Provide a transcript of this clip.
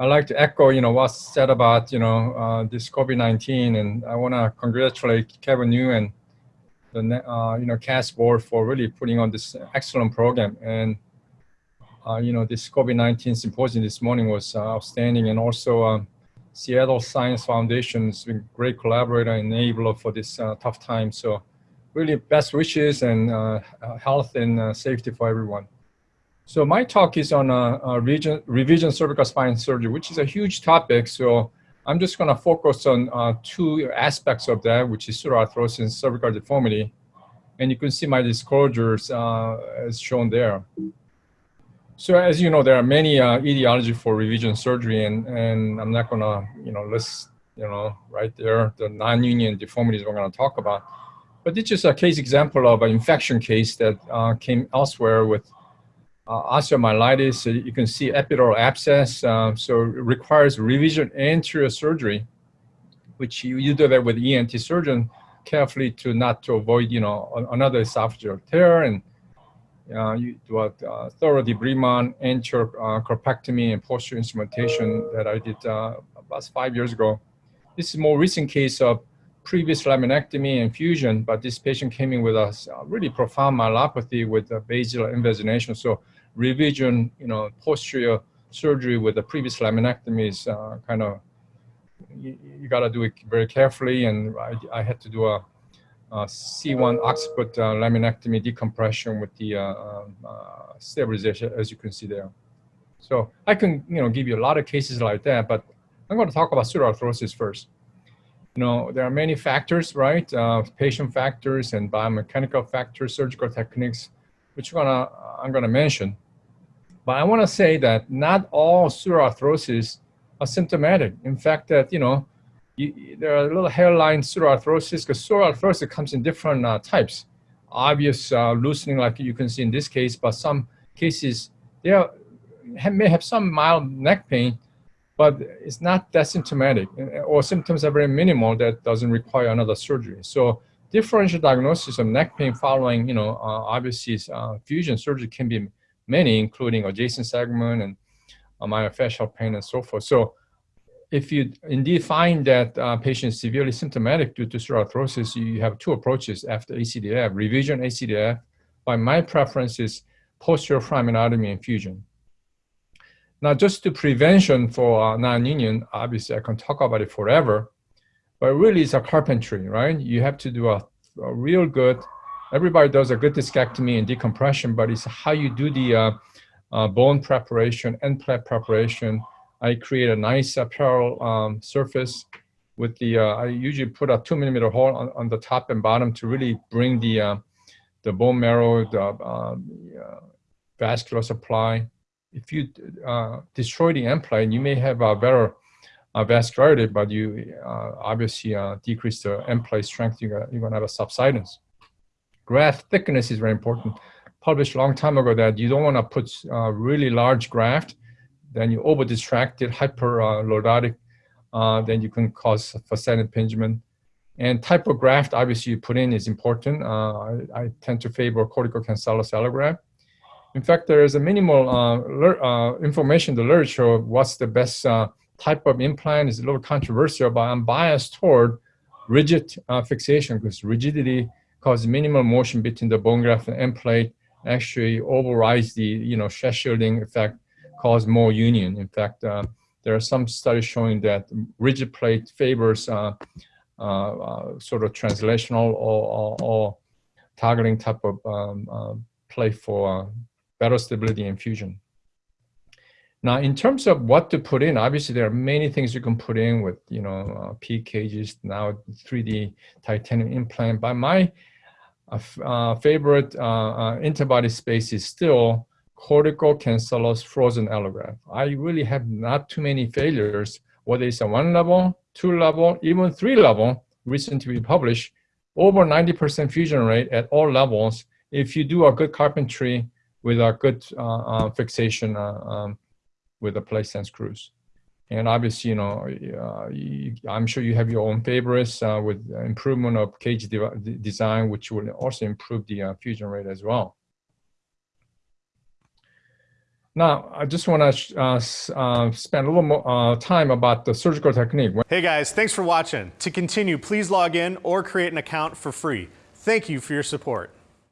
I'd like to echo, you know, what's said about, you know, uh, this COVID-19, and I want to congratulate Kevin and the, uh, you know, CAS board for really putting on this excellent program. And, uh, you know, this COVID-19 symposium this morning was uh, outstanding, and also um, Seattle Science Foundation has been a great collaborator and enabler for this uh, tough time. So, really, best wishes and uh, health and safety for everyone. So my talk is on uh, uh, region, revision cervical spine surgery, which is a huge topic. So I'm just going to focus on uh, two aspects of that, which is pseudoarthrosis and cervical deformity. And you can see my disclosures uh, as shown there. So as you know, there are many uh, etiology for revision surgery, and, and I'm not going to, you know, list, you know, right there, the non-union deformities we're going to talk about. But this is a case example of an infection case that uh, came elsewhere with uh, osteomyelitis, uh, you can see epidural abscess, uh, so it requires revision anterior surgery, which you, you do that with ENT surgeon carefully to not to avoid, you know, another esophageal tear and uh, you do a uh, thorough debridement, anterior uh, corpectomy, and posterior instrumentation that I did about five years ago. This is more recent case of previous laminectomy and fusion, but this patient came in with a really profound myelopathy with a basal invagination. So revision, you know, posterior surgery with the previous laminectomy is uh, kind of, you, you got to do it very carefully. And I, I had to do a a C1 occiput uh, laminectomy decompression with the uh, um, uh, stabilization, as you can see there. So I can, you know, give you a lot of cases like that, but I'm going to talk about pseudoarthrosis first. You know, there are many factors, right? Uh, patient factors and biomechanical factors, surgical techniques, which I'm gonna, I'm gonna mention. But I want to say that not all pseudoarthrosis are symptomatic. In fact, that you know, you, there are little hairline pseudoarthrosis because pseudoarthrosis comes in different uh, types. Obvious uh, loosening, like you can see in this case, but some cases they are, may have some mild neck pain, but it's not that symptomatic, or symptoms are very minimal that doesn't require another surgery. So differential diagnosis of neck pain following, you know, uh, obviously uh, fusion surgery can be many, including adjacent segment and uh, myofascial pain and so forth. So if you indeed find that uh, patient is severely symptomatic due to pseudoarthrosis, you have two approaches after ACDF, revision ACDF. but my preference is posterior foraminotomy and fusion. Now, just to prevention for uh, non-union, obviously I can talk about it forever, but really it's a carpentry, right? You have to do a, a real good everybody does a good discectomy and decompression, but it's how you do the uh, uh, bone preparation and plate preparation. I create a nice apparel um, surface with the, uh, I usually put a two millimeter hole on, on, the top and bottom to really bring the, uh, the bone marrow, the, um, vascular supply. If you uh, destroy the plate, you may have a better uh, vascularity, but you uh, obviously uh, decrease the plate strength, you're gonna have a subsidence graft thickness is very important. Published a long time ago that you don't want to put uh, really large graft, then you over distracted, hyper uh, then you can cause facet impingement. And type of graft, obviously, you put in is important. I, I, tend to favor cortical cancellous allograft. In fact, there is a minimal uh, uh, information in the literature what's the best type of implant is a little controversial, but I'm biased toward rigid fixation because rigidity causes minimal motion between the bone graft and end plate, actually overrides the you know stress shielding effect, cause more union. In fact, uh, there are some studies showing that rigid plate favors uh, uh, uh sort of translational or, or, or targeting type of um, uh, plate for uh, better stability and fusion. Now, in terms of what to put in, obviously there are many things you can put in with, you know, uh, PEEK cages, now 3D titanium implant. But my uh, favorite uh, uh, interbody space is still cortical cancellous frozen allograft. I really have not too many failures, whether it's a one level, two level, even three level, recently published, over 90% fusion rate at all levels if you do a good carpentry with a good uh, uh, fixation uh, um, with the place and screws. And obviously, you know, you, I'm sure you have your own favorites with improvement of cage de design, which will also improve the fusion rate as well. Now, I just want to uh, uh, spend a little more uh, time about the surgical technique. Hey guys, thanks for watching. To continue, please log in or create an account for free. Thank you for your support.